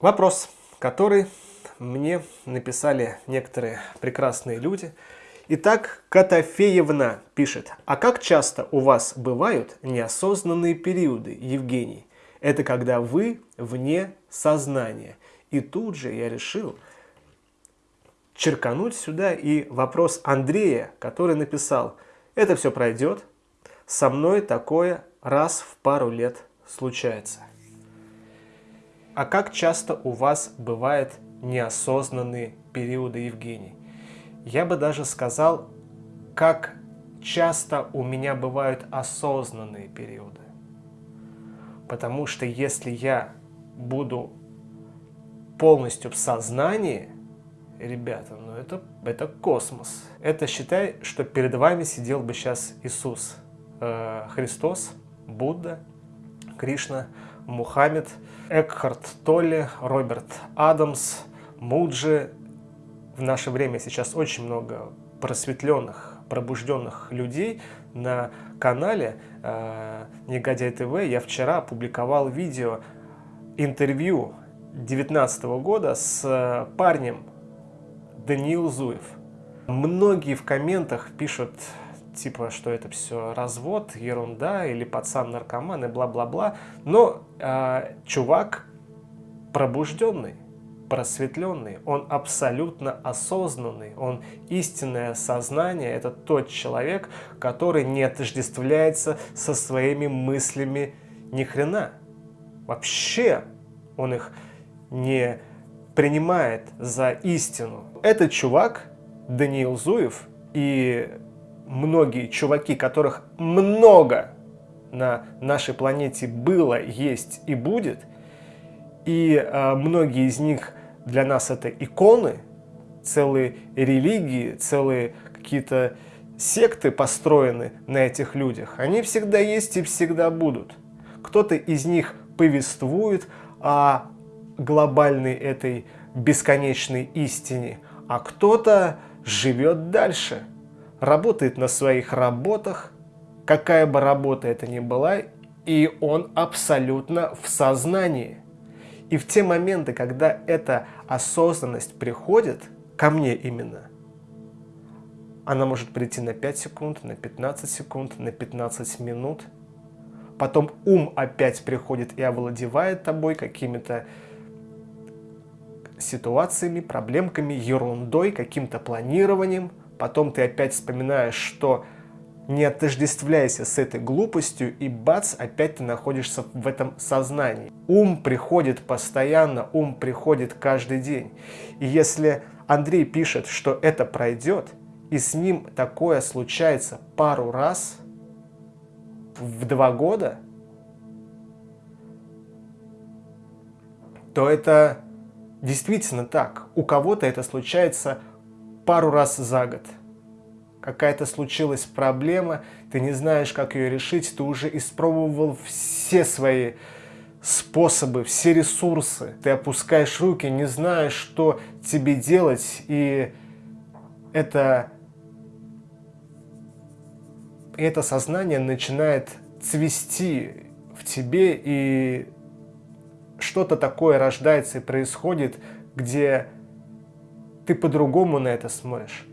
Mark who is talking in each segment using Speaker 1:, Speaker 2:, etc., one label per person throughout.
Speaker 1: Вопрос, который мне написали некоторые прекрасные люди. Итак, Котофеевна пишет. А как часто у вас бывают неосознанные периоды, Евгений? Это когда вы вне сознания. И тут же я решил черкануть сюда и вопрос Андрея, который написал. Это все пройдет. Со мной такое раз в пару лет случается. А как часто у вас бывают неосознанные периоды, Евгений? Я бы даже сказал, как часто у меня бывают осознанные периоды. Потому что если я буду полностью в сознании, ребята, ну это, это космос. Это считай, что перед вами сидел бы сейчас Иисус, э, Христос, Будда, Кришна, Мухаммед, Экхарт Толли, Роберт Адамс, Муджи. В наше время сейчас очень много просветленных, пробужденных людей на канале э, Негодяй ТВ. Я вчера опубликовал видео интервью 2019 года с парнем Даниил Зуев. Многие в комментах пишут типа, что это все развод, ерунда, или пацан-наркоман, и бла-бла-бла. Но э, чувак пробужденный, просветленный, он абсолютно осознанный, он истинное сознание, это тот человек, который не отождествляется со своими мыслями ни хрена. Вообще он их не принимает за истину. Этот чувак, Даниил Зуев, и многие чуваки, которых много на нашей планете было, есть и будет, и э, многие из них для нас это иконы, целые религии, целые какие-то секты построены на этих людях, они всегда есть и всегда будут. Кто-то из них повествует о глобальной этой бесконечной истине, а кто-то живет дальше – работает на своих работах, какая бы работа это ни была, и он абсолютно в сознании. И в те моменты, когда эта осознанность приходит, ко мне именно, она может прийти на 5 секунд, на 15 секунд, на 15 минут. Потом ум опять приходит и овладевает тобой какими-то ситуациями, проблемками, ерундой, каким-то планированием – Потом ты опять вспоминаешь, что не отождествляйся с этой глупостью, и бац, опять ты находишься в этом сознании. Ум приходит постоянно, ум приходит каждый день. И если Андрей пишет, что это пройдет, и с ним такое случается пару раз в два года, то это действительно так. У кого-то это случается пару раз за год. Какая-то случилась проблема, ты не знаешь, как ее решить, ты уже испробовал все свои способы, все ресурсы. Ты опускаешь руки, не знаешь, что тебе делать, и это, это сознание начинает цвести в тебе, и что-то такое рождается и происходит, где ты по-другому на это смотришь.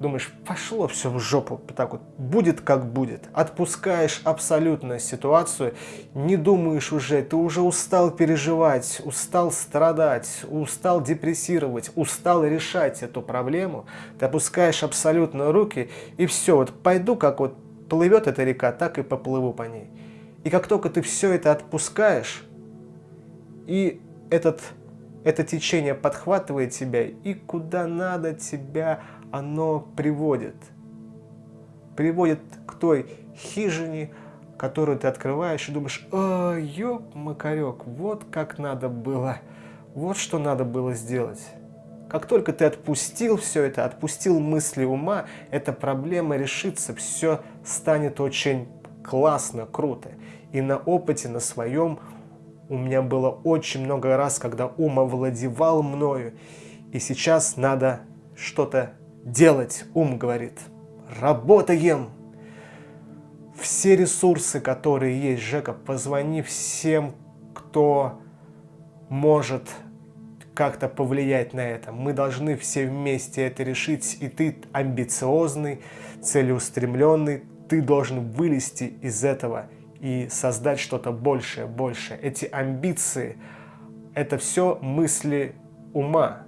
Speaker 1: Думаешь, пошло все в жопу, так вот, будет как будет. Отпускаешь абсолютно ситуацию, не думаешь уже, ты уже устал переживать, устал страдать, устал депрессировать, устал решать эту проблему. Ты опускаешь абсолютно руки и все, вот пойду, как вот плывет эта река, так и поплыву по ней. И как только ты все это отпускаешь, и этот это течение подхватывает тебя и куда надо тебя оно приводит. Приводит к той хижине, которую ты открываешь и думаешь, о, ёп, макарек, вот как надо было, вот что надо было сделать. Как только ты отпустил все это, отпустил мысли ума, эта проблема решится, все станет очень классно, круто. И на опыте, на своем у меня было очень много раз, когда ум овладевал мною, и сейчас надо что-то делать, ум говорит. Работаем! Все ресурсы, которые есть, Жека, позвони всем, кто может как-то повлиять на это. Мы должны все вместе это решить, и ты амбициозный, целеустремленный, ты должен вылезти из этого и создать что-то большее, большее. Эти амбиции – это все мысли ума,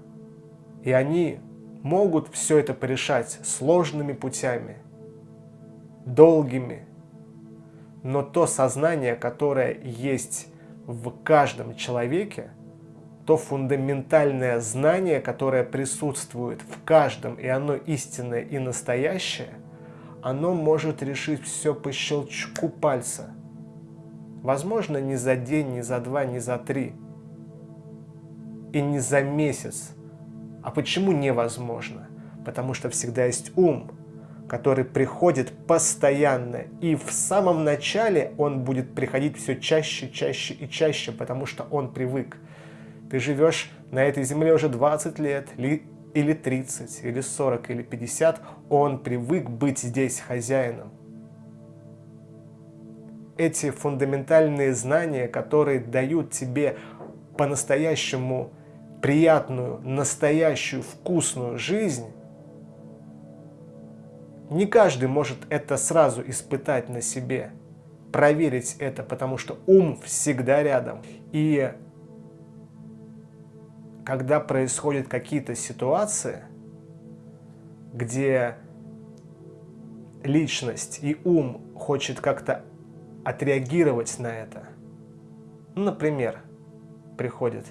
Speaker 1: и они могут все это порешать сложными путями, долгими, но то сознание, которое есть в каждом человеке, то фундаментальное знание, которое присутствует в каждом, и оно истинное и настоящее, оно может решить все по щелчку пальца. Возможно, не за день, не за два, не за три, и не за месяц. А почему невозможно? Потому что всегда есть ум, который приходит постоянно. И в самом начале он будет приходить все чаще, чаще и чаще, потому что он привык. Ты живешь на этой земле уже 20 лет, или 30, или 40, или 50, он привык быть здесь хозяином. Эти фундаментальные знания, которые дают тебе по-настоящему приятную, настоящую, вкусную жизнь, не каждый может это сразу испытать на себе, проверить это, потому что ум всегда рядом. И когда происходят какие-то ситуации, где личность и ум хочет как-то отреагировать на это, ну, например, приходит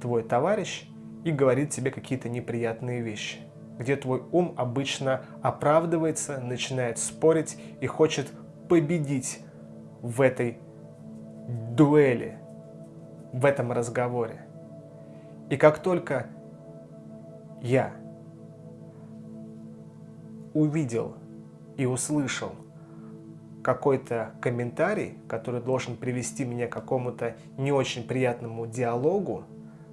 Speaker 1: твой товарищ и говорит тебе какие-то неприятные вещи – где твой ум обычно оправдывается, начинает спорить и хочет победить в этой дуэли, в этом разговоре. И как только я увидел и услышал какой-то комментарий, который должен привести меня к какому-то не очень приятному диалогу,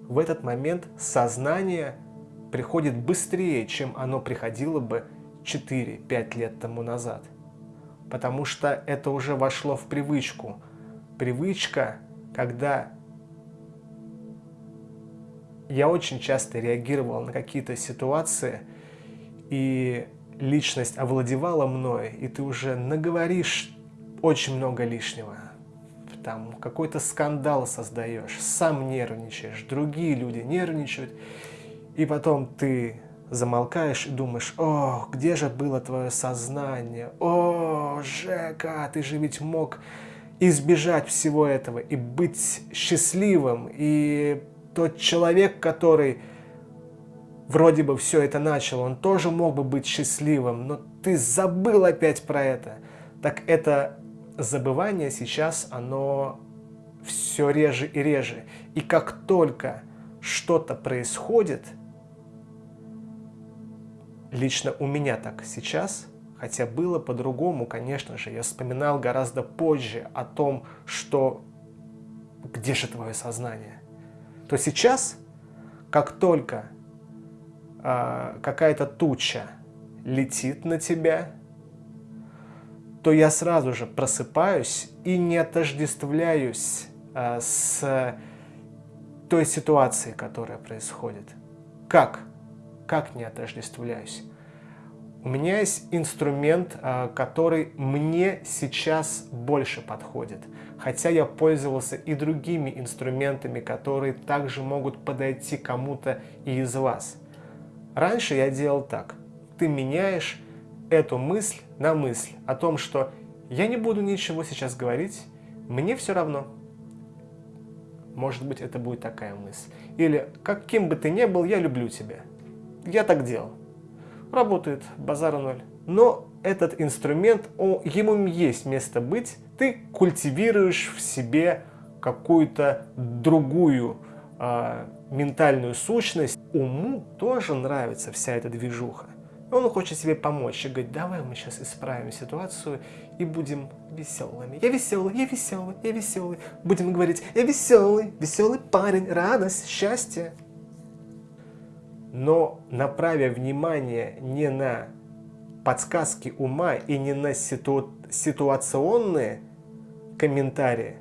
Speaker 1: в этот момент сознание приходит быстрее, чем оно приходило бы 4-5 лет тому назад. Потому что это уже вошло в привычку. Привычка, когда я очень часто реагировал на какие-то ситуации, и личность овладевала мной, и ты уже наговоришь очень много лишнего. Там какой-то скандал создаешь, сам нервничаешь, другие люди нервничают, и потом ты замолкаешь и думаешь, о, где же было твое сознание? О, Жека, ты же ведь мог избежать всего этого и быть счастливым. И тот человек, который вроде бы все это начал, он тоже мог бы быть счастливым, но ты забыл опять про это. Так это забывание сейчас, оно все реже и реже. И как только что-то происходит – Лично у меня так сейчас, хотя было по-другому, конечно же. Я вспоминал гораздо позже о том, что где же твое сознание. То сейчас, как только э, какая-то туча летит на тебя, то я сразу же просыпаюсь и не отождествляюсь э, с той ситуацией, которая происходит. Как? как не отождествляюсь. У меня есть инструмент, а, который мне сейчас больше подходит. Хотя я пользовался и другими инструментами, которые также могут подойти кому-то из вас. Раньше я делал так. Ты меняешь эту мысль на мысль о том, что я не буду ничего сейчас говорить, мне все равно. Может быть, это будет такая мысль. Или, каким бы ты ни был, я люблю тебя. Я так делал. Работает, базара ноль. Но этот инструмент, о, ему есть место быть. Ты культивируешь в себе какую-то другую э, ментальную сущность. Уму тоже нравится вся эта движуха. Он хочет себе помочь и говорит, давай мы сейчас исправим ситуацию и будем веселыми. Я веселый, я веселый, я веселый. Будем говорить, я веселый, веселый парень, радость, счастье но направя внимание не на подсказки ума и не на ситу... ситуационные комментарии,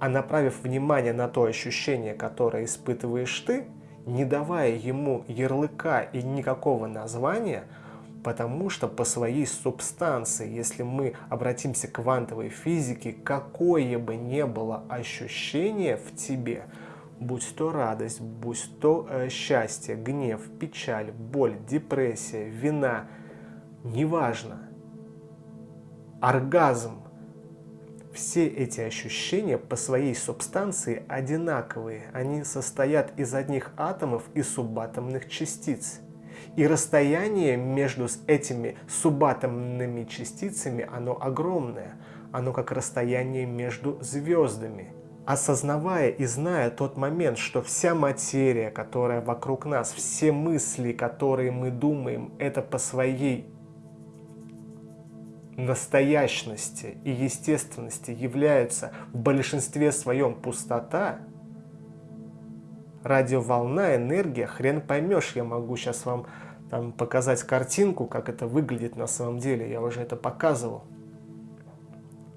Speaker 1: А направив внимание на то ощущение, которое испытываешь ты, не давая ему ярлыка и никакого названия, потому что по своей субстанции, если мы обратимся к квантовой физике, какое бы ни было ощущение в тебе, будь то радость, будь то э, счастье, гнев, печаль, боль, депрессия, вина, неважно, оргазм, все эти ощущения по своей субстанции одинаковые. Они состоят из одних атомов и субатомных частиц. И расстояние между этими субатомными частицами, оно огромное. Оно как расстояние между звездами. Осознавая и зная тот момент, что вся материя, которая вокруг нас, все мысли, которые мы думаем, это по своей настоящности и естественности является в большинстве своем пустота, радиоволна, энергия, хрен поймешь, я могу сейчас вам там, показать картинку, как это выглядит на самом деле, я уже это показывал.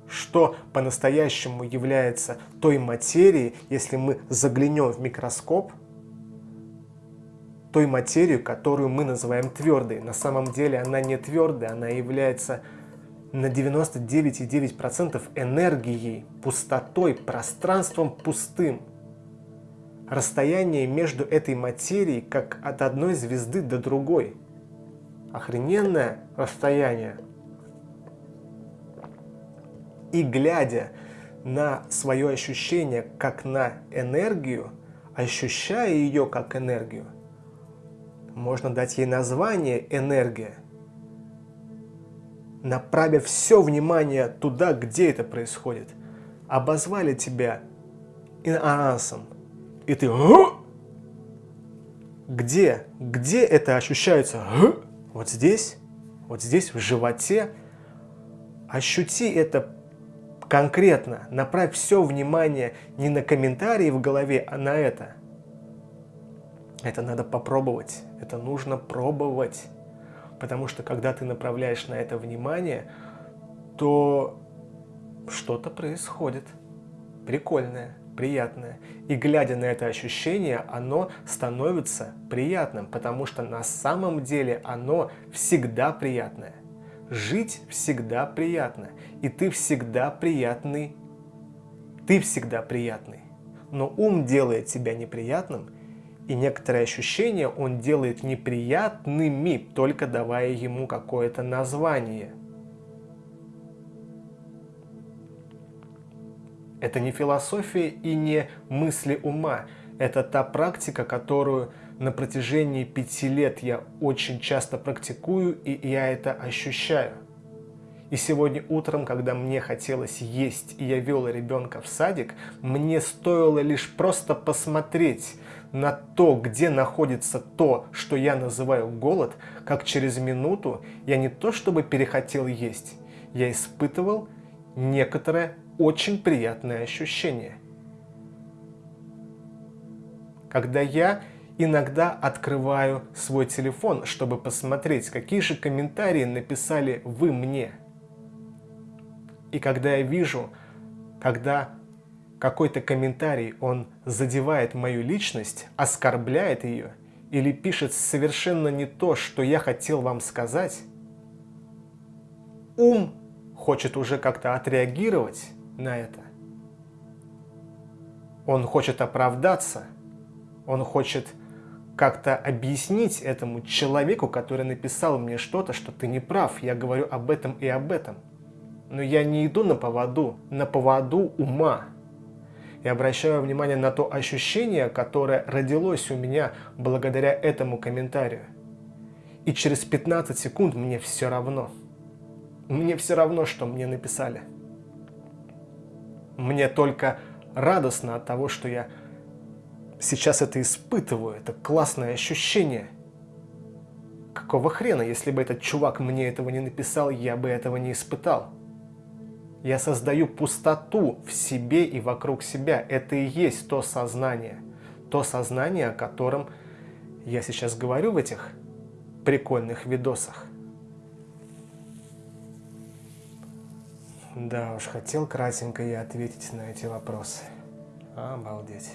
Speaker 1: Что по-настоящему является той материей, если мы заглянем в микроскоп, той материю, которую мы называем твердой. На самом деле она не твердая, она является на 99,9% энергией, пустотой, пространством пустым. Расстояние между этой материей как от одной звезды до другой. Охрененное расстояние. И глядя на свое ощущение как на энергию, ощущая ее как энергию, можно дать ей название энергия направив все внимание туда, где это происходит. Обозвали тебя иноансом, и ты где? Где это ощущается? Вот здесь, вот здесь, в животе. Ощути это конкретно. Направь все внимание не на комментарии в голове, а на это. Это надо попробовать. Это нужно пробовать. Потому что когда ты направляешь на это внимание, то что-то происходит прикольное, приятное. И глядя на это ощущение, оно становится приятным, потому что на самом деле оно всегда приятное. Жить всегда приятно, и ты всегда приятный. Ты всегда приятный. Но ум делает тебя неприятным, и некоторые ощущения он делает неприятными, только давая ему какое-то название. Это не философия и не мысли ума. Это та практика, которую на протяжении пяти лет я очень часто практикую, и я это ощущаю. И сегодня утром, когда мне хотелось есть, и я вел ребенка в садик, мне стоило лишь просто посмотреть на то, где находится то, что я называю голод, как через минуту я не то чтобы перехотел есть, я испытывал некоторое очень приятное ощущение. Когда я иногда открываю свой телефон, чтобы посмотреть, какие же комментарии написали вы мне. И когда я вижу, когда какой-то комментарий, он задевает мою личность, оскорбляет ее или пишет совершенно не то, что я хотел вам сказать, ум хочет уже как-то отреагировать на это. Он хочет оправдаться, он хочет как-то объяснить этому человеку, который написал мне что-то, что ты не прав, я говорю об этом и об этом. Но я не иду на поводу, на поводу ума и обращаю внимание на то ощущение, которое родилось у меня благодаря этому комментарию. И через 15 секунд мне все равно. Мне все равно, что мне написали. Мне только радостно от того, что я сейчас это испытываю. Это классное ощущение. Какого хрена, если бы этот чувак мне этого не написал, я бы этого не испытал. Я создаю пустоту в себе и вокруг себя. Это и есть то сознание. То сознание, о котором я сейчас говорю в этих прикольных видосах. Да уж, хотел кратенько я ответить на эти вопросы. Обалдеть.